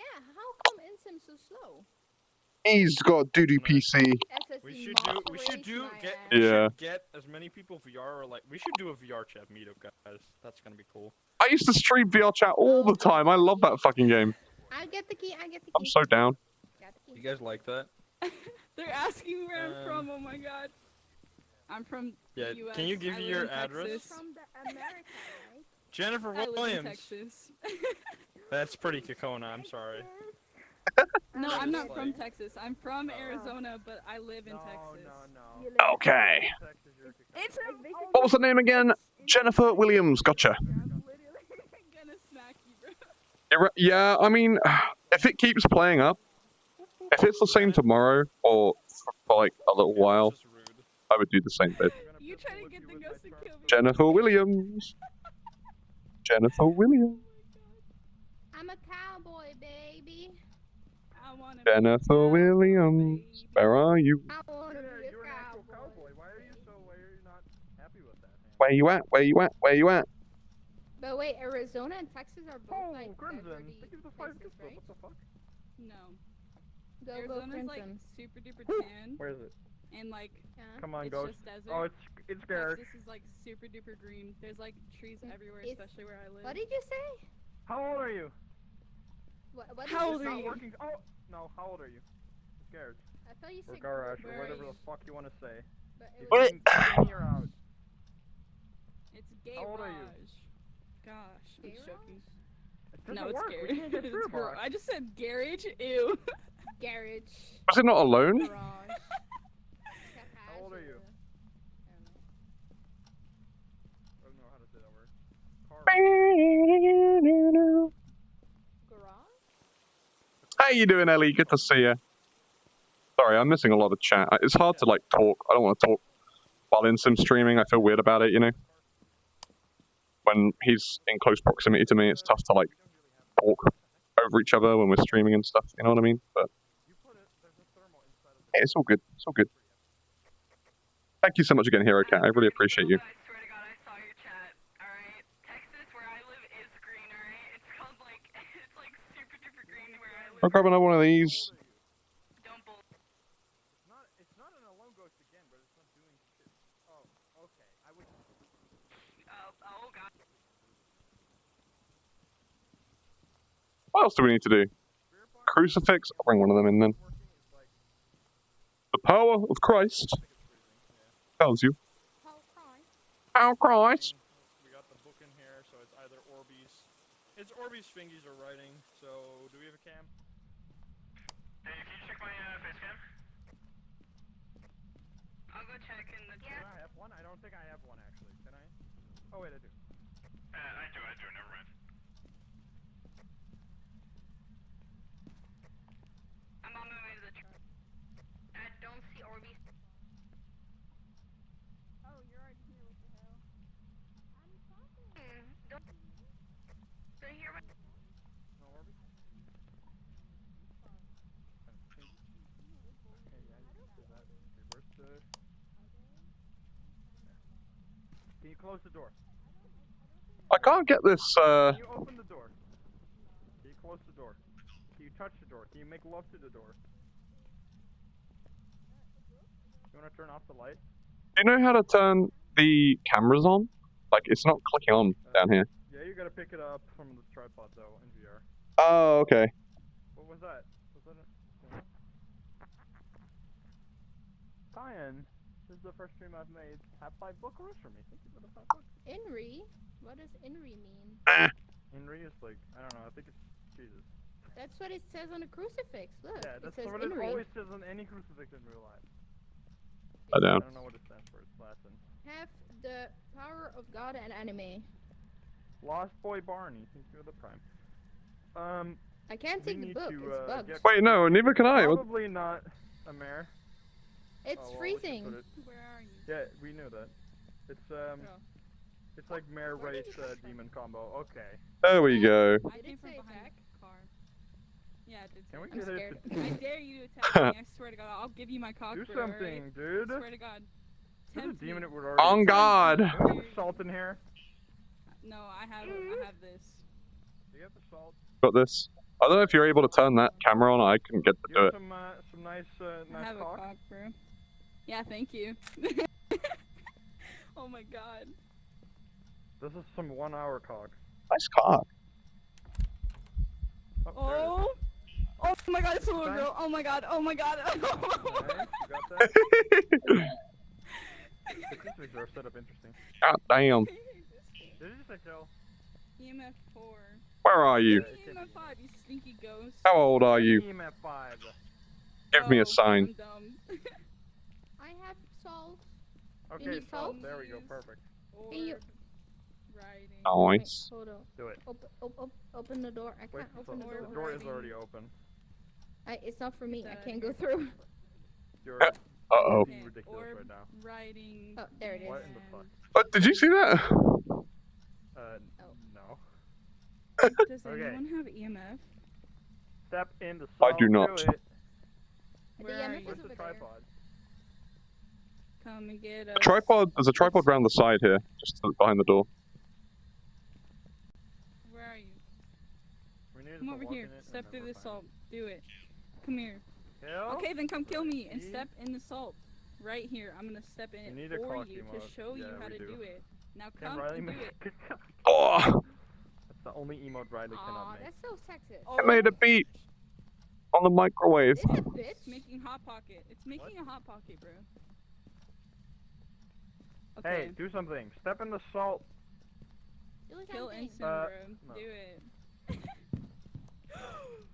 Yeah, how come Insym so slow? He's got a doo-doo PC. We should do. We should do. Get. Yeah. should get as many people VR or like. We should do a VR chat meetup, guys. That's gonna be cool. I used to stream VR chat all the time. I love that fucking game. I get the key. I get the key. I'm so down. You guys like that? They're asking where I'm Um, from. Oh my god. I'm from Yeah. the US. Can you give me your in address? Texas. From the America, right? Jennifer I live in Williams. Texas. That's pretty Kakona. I'm sorry. no, I'm I'm just not from Texas. I'm from Arizona, but I live in Texas. no. You live- Okay. It's a, What was the name again? Jennifer Williams. Gotcha. I'm literally gonna smack you, bro. Yeah, I mean, if it keeps playing up, if it's the same tomorrow or for, for like a little while, That's just rude. I would do the same bit. You trying to get the ghost to kill me? Jennifer Williams. Jennifer Williams. Not happy with that, man? Where you at? Where you at? Where you at? But wait, Arizona and Texas are both Oh, like Crimson. deserty Thank you the five places, right? What the fuck? No. Go go Arizona's like super duper tan Where is it? and like Yeah. Come on, it's Ghost. just desert. Oh, it's it's Garrick. Texas is like super duper green. There's like trees everywhere, it's- especially where I live. What did you say? How old are you? What, what How old say? are Not you? working. Oh no. How old are you? It's Garrett. I thought you Or said Garash, or whatever the fuck you want to say. But it What? was, can- in out. It's gay How old are you? Gosh, I'm Gay joking. It No, it's work. Garage. can't get through, it's gar- I just said garage. Ew. garage. Was it not alone? Garage. How old are you? I don't know. I don't know how to say that word. Car. How you doing, Ellie? Good to see you. Sorry, I'm missing a lot of chat. It's hard to like talk. I don't want to talk while in sim streaming. I feel weird about it, you know. When he's in close proximity to me, it's tough to like talk over each other when we're streaming and stuff. You know what I mean? But it's all good. It's all good. Thank you so much again, Hero Cat. I really appreciate you. I swear to God, I saw your chat. All right, Texas, where I live, is green. All right, it's called like it's like super duper green where I live. I'll grab another one of these. Don't bull. It's not. It's not an alone ghost again, but it's not doing shit. Oh, okay. I up one of these. What else do we need to do? Crucifix? I'll bring one of them in then. working is like. The power of Christ I think it's freezing. Yeah. tells you. How cry? How Christ? We got the book in here, so it's either Orbeez. It's Orbeez Fingies are writing. So, do we have a cam? Hey, can you check my uh, face cam? I'll go check in the Can I have one? I don't think I have one actually. Can I? Oh wait, I do. Uh, I do, I do, never mind. I'm on my way to the truck. I don't see Orbeez. Oh, you're already here. What the hell? I'm talking. Don't. Don't hear my. No Orbeez? Okay, yeah, you can do that. The... Can you close the door? I can't get this. Uh, Can you open the door? Can you close the door? Can you touch the door? Can you make love to the door? You wanna turn off the light? do you know how to turn the cameras on? Like it's not clicking on down here. Yeah, you gotta pick it up from the tripod though, in VR. Oh, okay. What was that? Was that a... Cyan, this is the first stream I've made. Have five book orders for me. Thank you for the five books. Inri? What does Inri mean? Henry is like, I don't know, I think it's Jesus. That's what it says on the crucifix. Look, Yeah, it that's says what it always says on any crucifix in real life. I don't. I don't know what it stands for, it's Latin. Have the power of God and anime. Lost Boy Barney, thank you for the prime. Um, I can't take the book. to, it's uh, bugged. Wait, no, neither can I. Probably not a mare. It's Oh, well, freezing. put it- Where are you? Yeah, we knew that. It's um, Oh. it's like mare Where race uh, demon combo. Okay. There we go. I Did came from say behind attack? the car. Yeah, it did. Can we I'm get scared. to I dare you to attack me. I swear to God, I'll give you my cock. do bro, alright? something, dude? I swear to God. There's a demon it would already. On God. Can we get salt in here? No, I have I have this. Do you have the salt? Got this. I don't know if you're able to turn that camera on. I couldn't get to do it. some, uh, some nice, uh, I nice have cock? a cock, bro. Yeah, thank you. oh my god. This is some one-hour cock. Nice cock. Oh, there it is. Oh. Oh my god, it's a little Fine. girl. Oh my god. Oh my god. Nice, you got that? The Christmas are set up interesting. God damn. Did you just say kill? EMF 4. Where are you? EMF 5, you stinky ghost. How old are you? EMF 5. Give me Oh, a sign. I'm dumb. I have salt. Okay, need so salt? there we go, perfect. Orb you- riding. Nice. Wait, hold on. Do it. Open, op, op, open the door. I can't the, open the door. door. the door is Already. already open. I, it's not for me. I can't go through. You're Uh oh. being ridiculous right now. riding. Oh, there it is. What in the fuck? Oh, did you see that? Uh, Oh. no. Does Okay. anyone have EMF? Step in the I do not. Do it. The EMF is you? Where's the over there. Tripod? Come and get us. A tripod. There's a tripod around the side here, just behind the door. Where are you? We need to Come over here. Step through the salt. Do it. Come here. Kill? Okay, then come kill me and step in the salt. Right here. I'm gonna step in We it need a for cocky you to mode. show you how to do. do it. Now Can come Riley and do it. Oh, That's the oh. only emote Riley Aw, cannot make. that's so sexist. I made a beat on the microwave. This is It's bitch. making hot pocket. It's making a hot pocket, bro. Hey, do something. Step in the salt. Do Kill something. instant, Uh, bro. no. Do it.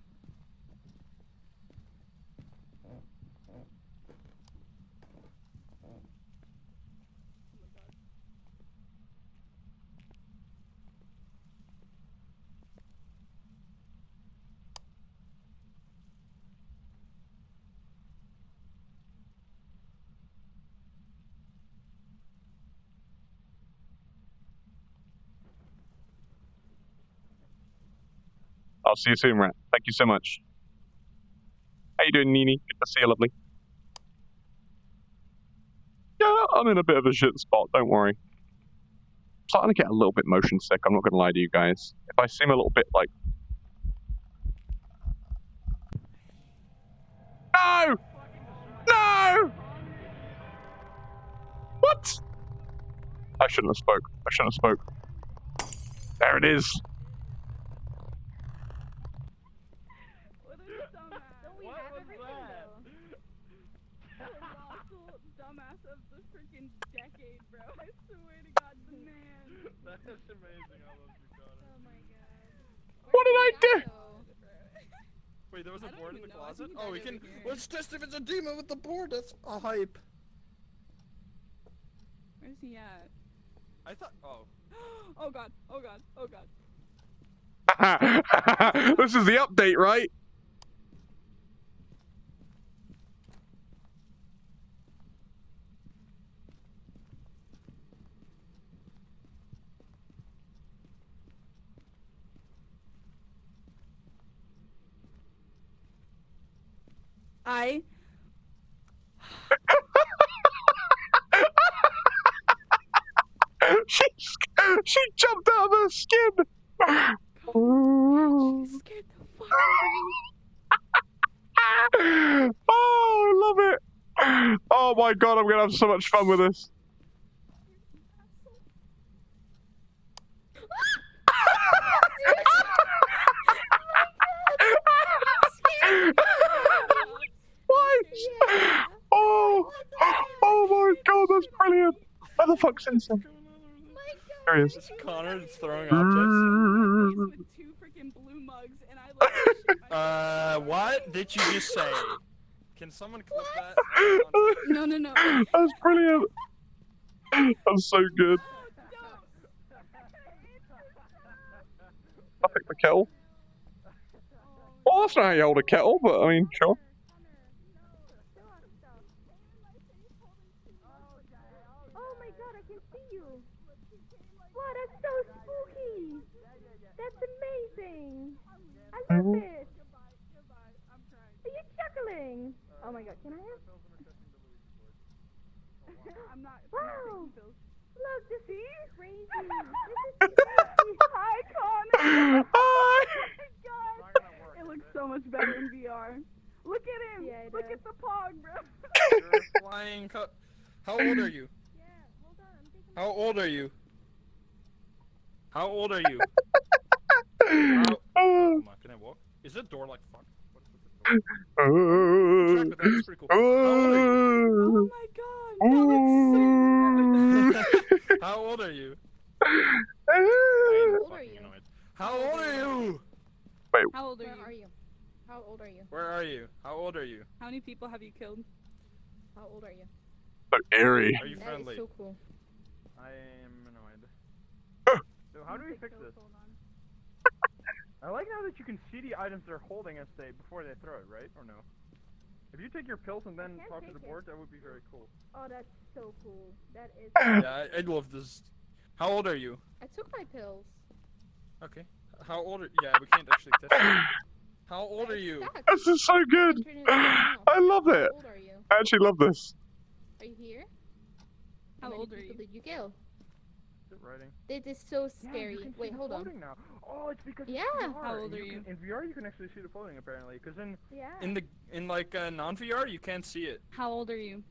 I'll see you soon, Rat. Thank you so much. How you doing, Nini? Good to see you, lovely. Yeah, I'm in a bit of a shit spot. Don't worry. I'm starting to get a little bit motion sick. I'm not gonna lie to you guys. If I seem a little bit like, no, no, what? I shouldn't have spoke. I shouldn't have spoke. There it is. What a dumbass. Don't we What have was everything that? Colossal dumbass of the freaking decade, bro. I swear to God, the man. That's amazing how those we got Oh my god. What did I do? Wait, there was a board in the know. Closet? Oh, we can. Let's test if it's a demon with the board. That's a hype. Where's he at? I thought. Oh. Oh God. Oh God. Oh God. this is the update, right? I. she she jumped out of her skin. Scared the fuck out of me. oh, I love it. Oh my god, I'm gonna have so much fun with this. Why? Oh, oh my god, that's brilliant. Where the fuck's Insane? There he is. Is Connor throwing Mm. objects? two freaking blue mugs, and I like shit myself. Uh, what did you just say? Can someone clip that? No, no, no. That's brilliant. That's so good. I picked the kettle. Well, that's not how you hold a kettle, but I mean, sure. Oh my god, I can see you. Wow, that's so spooky. That's amazing. I love it. Are you chuckling? Oh my god, can I have? I'm not. Wow. Bills. Look, this is crazy. This is crazy. Hi, Connor. Oh Hi. God. It looks so much better in VR. Look at him. Yeah, it Look does. at the pog, bro. You're flying cu- How old are you? Yeah, hold on, How old are you? How old are you? How- Oh, Come on, can I the door like fucked? What is with the door? oh, that is pretty cool. Uh, how old are you? Oh my uh, god. So oh. How old are you? Uh, I am old are you? annoyed. How old are you? How old are Where you? are you? How old are you? Where are you? How old are you? How many people have you killed? How old are you? So eerie. Are you friendly? That is so cool. I am annoyed. So how do we fix Kills, this? Hold on. I like now that you can see the items they're holding as they before they throw it, right? Or no? If you take your pills and then talk to the take it. board, that would be very cool. Oh, that's so cool. That is. yeah, I, I love this. How old are you? I took my pills. Okay. How old are Yeah, we can't actually test it. How old are you? stuck. This is so good. Turn it off. I love it. How old are you? I actually love this. Are you here? How many old are you? Did you kill? Is it writing? This is so Yeah, you scary. can see Wait, the hold on. Now. Oh, it's because Yeah. it's VR. How old are you? Can, in VR, you can actually see the floating apparently. Because in Yeah. in the in like uh, non VR, you can't see it. How old are you?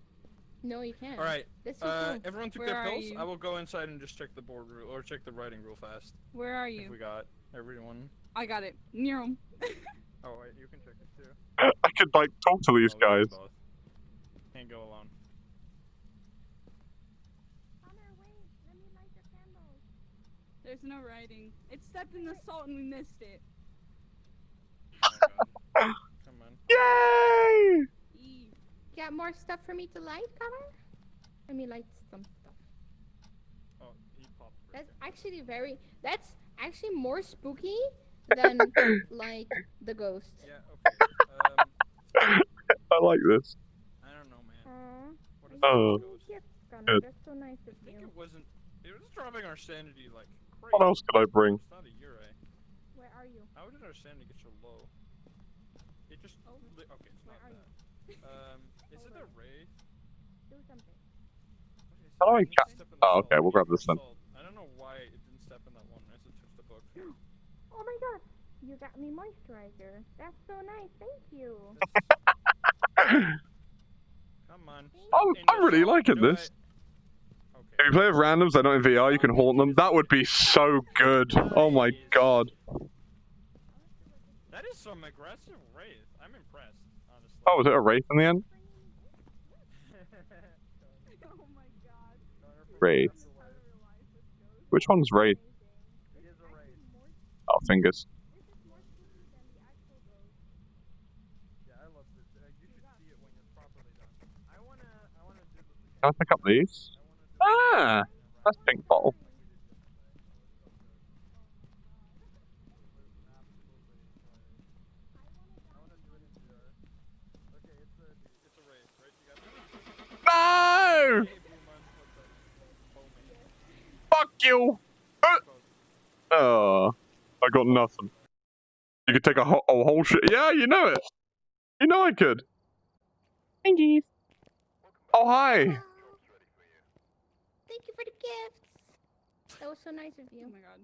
No, you can't. All right. That's so Uh, cool. everyone took Where their pills. you? I will go inside and just check the board rule or check the writing real fast. Where are If we got everyone. I got it. Near him. Oh wait, you can check it too. I could like talk to these Oh, we guys. both. Can't go alone. Connor, wait. Let me light the candles. There's no writing. It stepped in the salt and we missed it. My god. Come on. Yay! E. Got more stuff for me to light, Connor? Let me light some stuff. Oh, he popped. That's actually very. That's actually more spooky than like the ghost. Yeah. Okay. Um, I like this. I don't know, man. Aww. What is Oh. this ghost? Yes, Connor. Good. That's so nice of I think you. it wasn't. It was dropping our sanity like crazy. What else could I bring? It's not a Yurei. Where are you? How did our sanity get so low? It just. Oh. okay, it's Where not are you? Um, is it Hold a on. Do something. How do I it? It needs to ca- step in the Oh, okay, salt. we'll It grab needs this then. salt. I don't know why it didn't step in that one as it touched the book. Oh my god. You got me moisturizer. That's so nice. Thank you. Come on. I'm, I'm really salt. liking Do this. If you play with randoms, they're not in VR, you can haunt them. That would be so good. Oh my god. That is some aggressive wraith. I'm impressed, honestly. Oh, was it a wraith in the end? Oh my god. Wraith. How to realize this ghost. Which one's wraith? It is a wraith. Oh, fingers. This is more spooky than the actual ghost. Yeah, I love this. You should see it when it's properly done. I wanna, I wanna do this again. Can I pick up these? I wanna do Ah! That's pink bottle. Okay, it's a, it's a wraith, right? You got that? No! Hey, Blue Man, what's up? Fuck you! Uh, Oh, I got nothing. You could take a, ho- a whole shit. Yeah, you know it. You know I could. Thankies. Oh, hi. For the gifts. That was so nice of you. Oh my god.